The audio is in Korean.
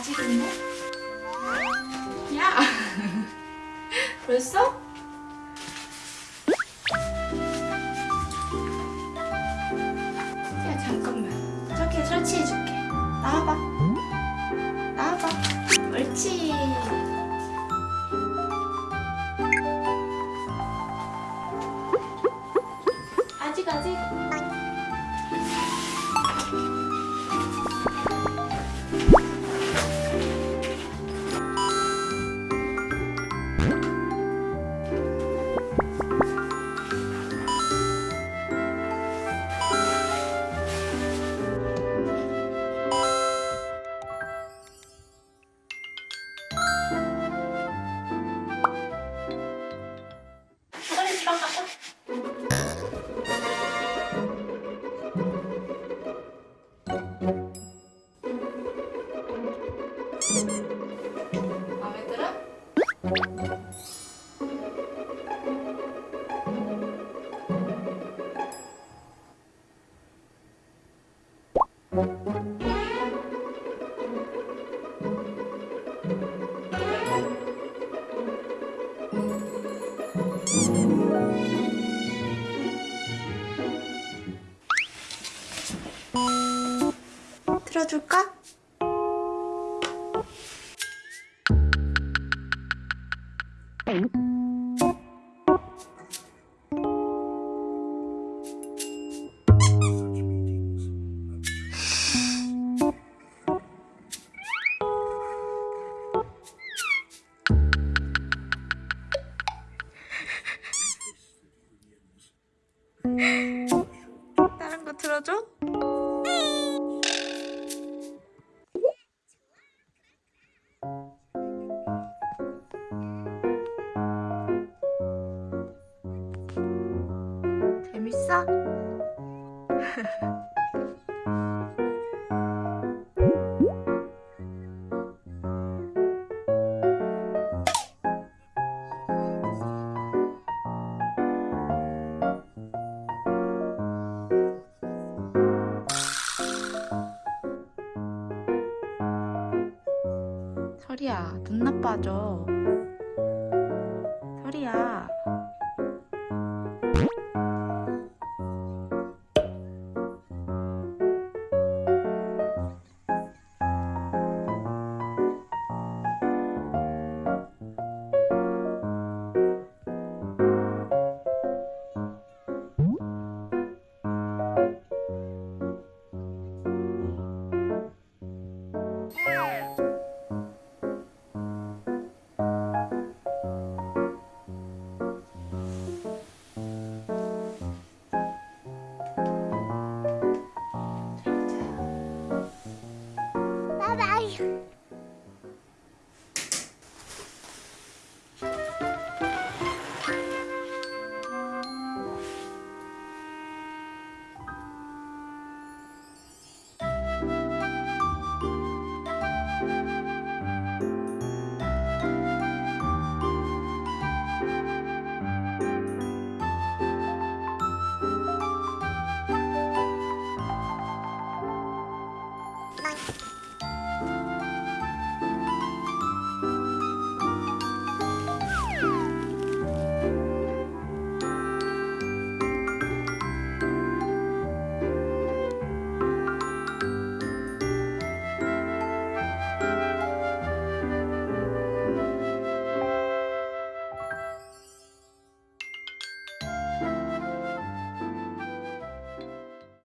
아직 있네? 야! 벌써? 야 잠깐만 저기 설치해줄게 나와봐 나와봐 옳지 틀어줄까? 다른 거 틀어줘? 재밌어? 설이야. 눈 나빠져